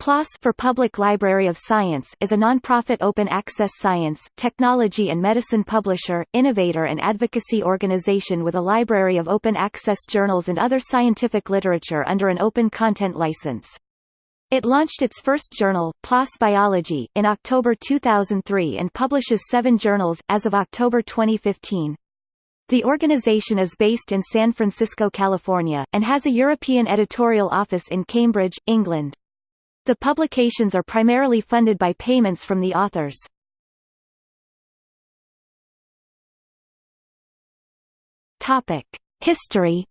PLOS for Public Library of Science is a nonprofit open-access science, technology and medicine publisher, innovator and advocacy organization with a library of open-access journals and other scientific literature under an open content license. It launched its first journal, PLOS Biology, in October 2003 and publishes seven journals, as of October 2015. The organization is based in San Francisco, California, and has a European editorial office in Cambridge, England. The publications are primarily funded by payments from the authors. History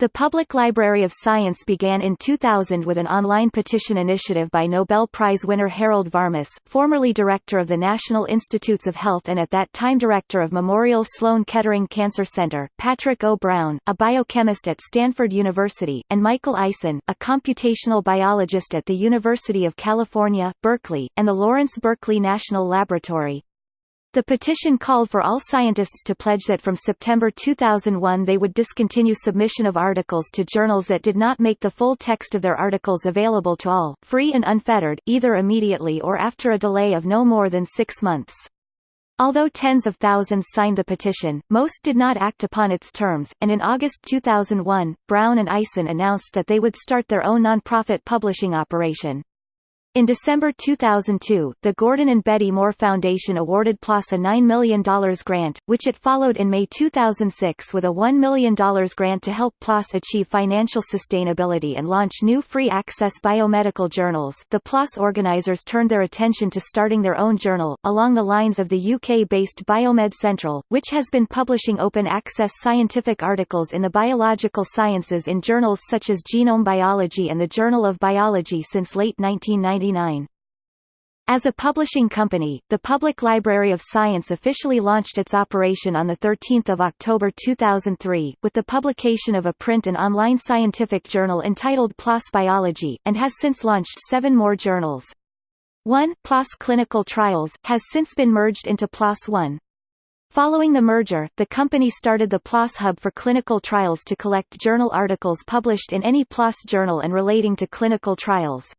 The Public Library of Science began in 2000 with an online petition initiative by Nobel Prize winner Harold Varmus, formerly director of the National Institutes of Health and at that time director of Memorial Sloan Kettering Cancer Center, Patrick O. Brown, a biochemist at Stanford University, and Michael Eisen, a computational biologist at the University of California, Berkeley, and the Lawrence Berkeley National Laboratory. The petition called for all scientists to pledge that from September 2001 they would discontinue submission of articles to journals that did not make the full text of their articles available to all, free and unfettered, either immediately or after a delay of no more than six months. Although tens of thousands signed the petition, most did not act upon its terms, and in August 2001, Brown and Eisen announced that they would start their own nonprofit publishing operation. In December 2002, the Gordon and Betty Moore Foundation awarded PLOS a $9 million grant, which it followed in May 2006 with a $1 million grant to help PLOS achieve financial sustainability and launch new free-access biomedical journals. The PLOS organizers turned their attention to starting their own journal, along the lines of the UK-based Biomed Central, which has been publishing open-access scientific articles in the biological sciences in journals such as Genome Biology and the Journal of Biology since late 1990 as a publishing company, the Public Library of Science officially launched its operation on 13 October 2003, with the publication of a print and online scientific journal entitled PLOS Biology, and has since launched seven more journals. 1 PLOS Clinical Trials has since been merged into PLOS One. Following the merger, the company started the PLOS Hub for clinical trials to collect journal articles published in any PLOS journal and relating to clinical trials.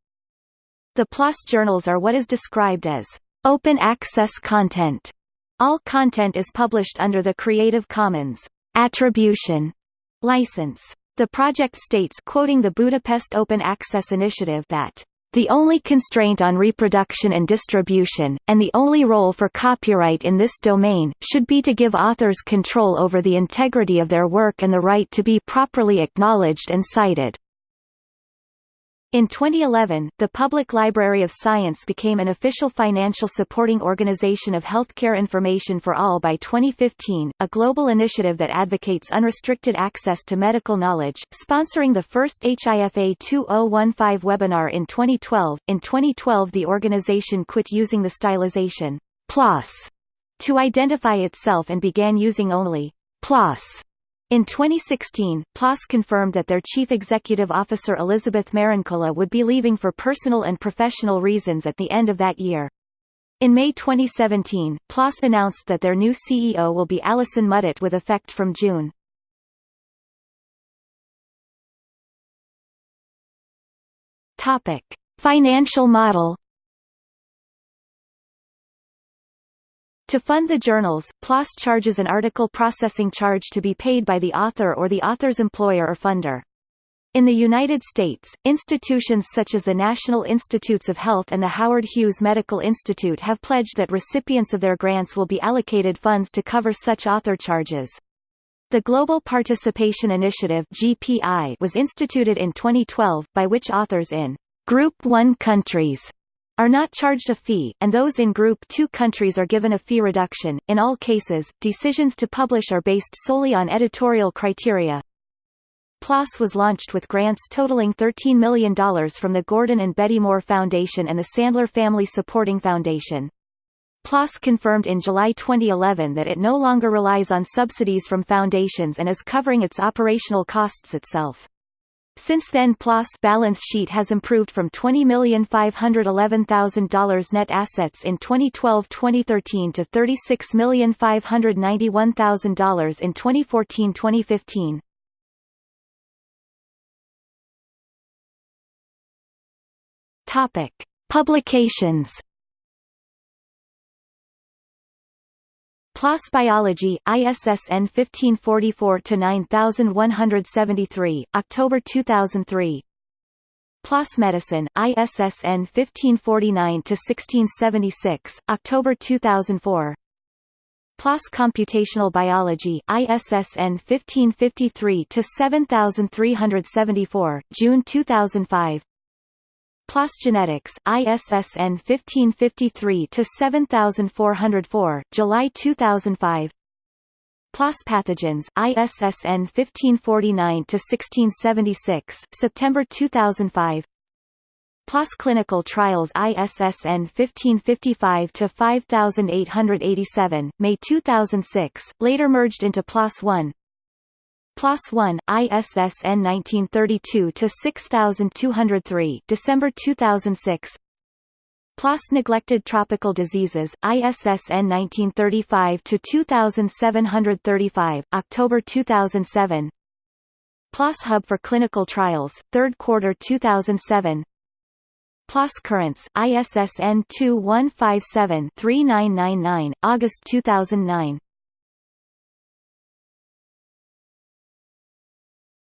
The PLOS journals are what is described as open access content. All content is published under the Creative Commons attribution license. The project states quoting the Budapest Open Access Initiative that the only constraint on reproduction and distribution, and the only role for copyright in this domain, should be to give authors control over the integrity of their work and the right to be properly acknowledged and cited. In 2011, the Public Library of Science became an official financial supporting organization of healthcare information for all by 2015, a global initiative that advocates unrestricted access to medical knowledge, sponsoring the first HIFA 2015 webinar in 2012. In 2012 the organization quit using the stylization PLOS to identify itself and began using only PLOS in 2016, PLOS confirmed that their chief executive officer Elizabeth Marincola would be leaving for personal and professional reasons at the end of that year. In May 2017, PLOS announced that their new CEO will be Alison Mudditt with effect from June. Financial model To fund the journals, PLOS charges an article processing charge to be paid by the author or the author's employer or funder. In the United States, institutions such as the National Institutes of Health and the Howard Hughes Medical Institute have pledged that recipients of their grants will be allocated funds to cover such author charges. The Global Participation Initiative (GPI) was instituted in 2012, by which authors in Group 1 countries are not charged a fee, and those in Group 2 countries are given a fee reduction. In all cases, decisions to publish are based solely on editorial criteria. PLOS was launched with grants totaling $13 million from the Gordon and Betty Moore Foundation and the Sandler Family Supporting Foundation. PLOS confirmed in July 2011 that it no longer relies on subsidies from foundations and is covering its operational costs itself. Since then PLOS balance sheet has improved from $20,511,000 net assets in 2012-2013 to $36,591,000 in 2014-2015. Topic: Publications PLOS Biology, ISSN 1544-9173, October 2003 PLOS Medicine, ISSN 1549-1676, October 2004 PLOS Computational Biology, ISSN 1553-7374, June 2005 PLOS Genetics, ISSN 1553-7404, July 2005 PLOS Pathogens, ISSN 1549-1676, September 2005 PLOS Clinical Trials ISSN 1555-5887, May 2006, later merged into PLOS 1 PLOS 1 ISSN 1932 to 6203 December 2006 PLOS Neglected Tropical Diseases, ISSN 1935-2735, October 2007 PLOS Hub for Clinical Trials, 3rd quarter 2007 PLOS Currents, ISSN 2157-3999, August 2009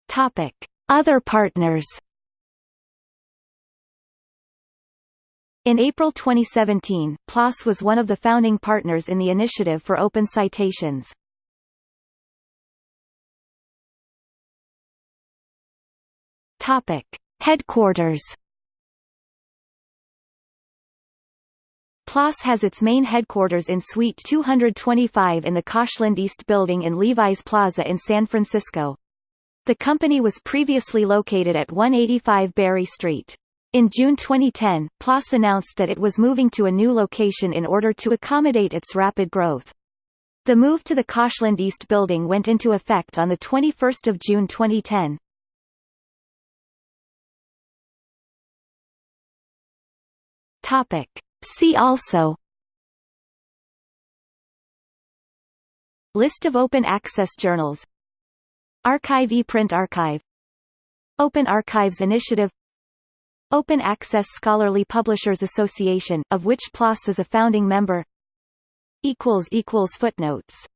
Topic: Other partners. In April 2017, PLOS was one of the founding partners in the Initiative for Open Citations. Topic: Headquarters. PLOS has its main headquarters in Suite 225 in the Koshland East Building in Levi's Plaza in San Francisco. The company was previously located at 185 Berry Street. In June 2010, PLOS announced that it was moving to a new location in order to accommodate its rapid growth. The move to the Koshland East building went into effect on 21 June 2010. Topic. See also List of open access journals arXiv ePrint Archive. Open Archives Initiative. Open Access Scholarly Publishers Association, of which PLOS is a founding member. Footnotes